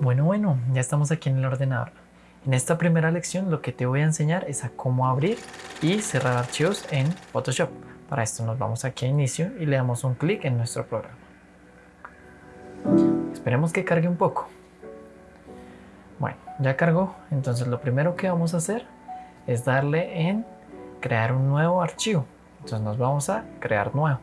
Bueno, bueno, ya estamos aquí en el ordenador. En esta primera lección lo que te voy a enseñar es a cómo abrir y cerrar archivos en Photoshop. Para esto nos vamos aquí a inicio y le damos un clic en nuestro programa. Esperemos que cargue un poco. Bueno, ya cargó, entonces lo primero que vamos a hacer es darle en crear un nuevo archivo. Entonces nos vamos a crear nuevo.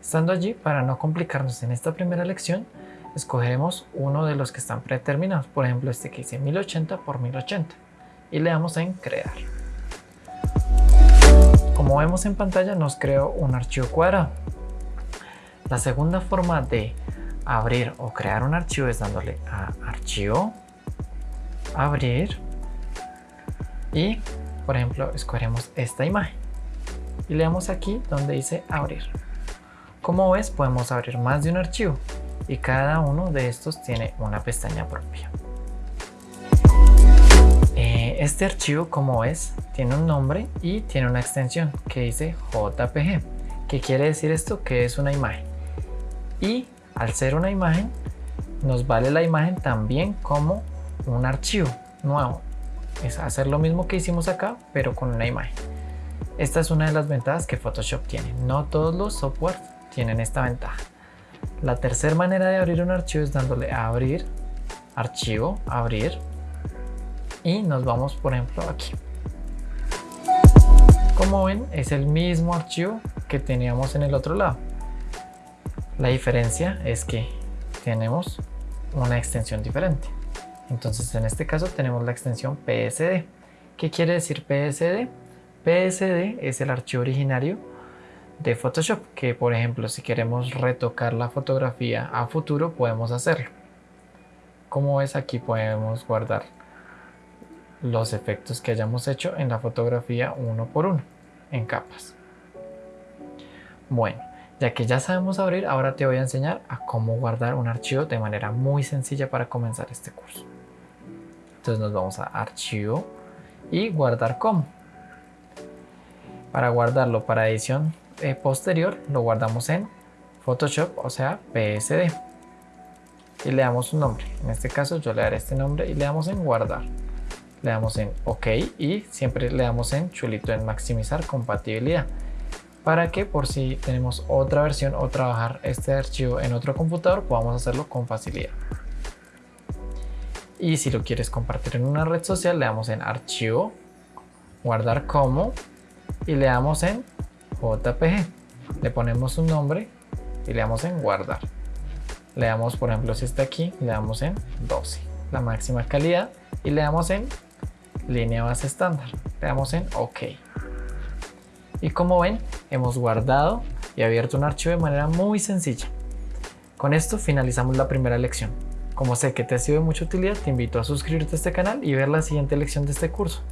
Estando allí, para no complicarnos en esta primera lección, escogeremos uno de los que están predeterminados, por ejemplo este que dice 1080 por 1080 y le damos en crear. Como vemos en pantalla nos creó un archivo cuadrado. La segunda forma de abrir o crear un archivo es dándole a archivo, abrir y por ejemplo escogeremos esta imagen y le damos aquí donde dice abrir. Como ves podemos abrir más de un archivo y cada uno de estos tiene una pestaña propia. Eh, este archivo como ves tiene un nombre y tiene una extensión que dice JPG. ¿Qué quiere decir esto? Que es una imagen. Y al ser una imagen nos vale la imagen también como un archivo nuevo. Es hacer lo mismo que hicimos acá pero con una imagen. Esta es una de las ventajas que Photoshop tiene. No todos los softwares tienen esta ventaja. La tercera manera de abrir un archivo es dándole a abrir, archivo, abrir y nos vamos por ejemplo aquí. Como ven es el mismo archivo que teníamos en el otro lado. La diferencia es que tenemos una extensión diferente. Entonces en este caso tenemos la extensión PSD. ¿Qué quiere decir PSD? PSD es el archivo originario de Photoshop, que por ejemplo si queremos retocar la fotografía a futuro podemos hacerlo. Como ves aquí podemos guardar los efectos que hayamos hecho en la fotografía uno por uno, en capas. Bueno, ya que ya sabemos abrir, ahora te voy a enseñar a cómo guardar un archivo de manera muy sencilla para comenzar este curso. Entonces nos vamos a archivo y guardar como. Para guardarlo para edición eh, posterior lo guardamos en Photoshop, o sea PSD. Y le damos un nombre. En este caso yo le daré este nombre y le damos en guardar. Le damos en OK y siempre le damos en chulito en maximizar compatibilidad. Para que por si tenemos otra versión o trabajar este archivo en otro computador podamos hacerlo con facilidad. Y si lo quieres compartir en una red social le damos en archivo, guardar como y le damos en JPG. Le ponemos un nombre y le damos en guardar. Le damos, por ejemplo, si está aquí, le damos en 12, la máxima calidad, y le damos en línea base estándar. Le damos en OK. Y como ven, hemos guardado y abierto un archivo de manera muy sencilla. Con esto finalizamos la primera lección. Como sé que te ha sido de mucha utilidad, te invito a suscribirte a este canal y ver la siguiente lección de este curso.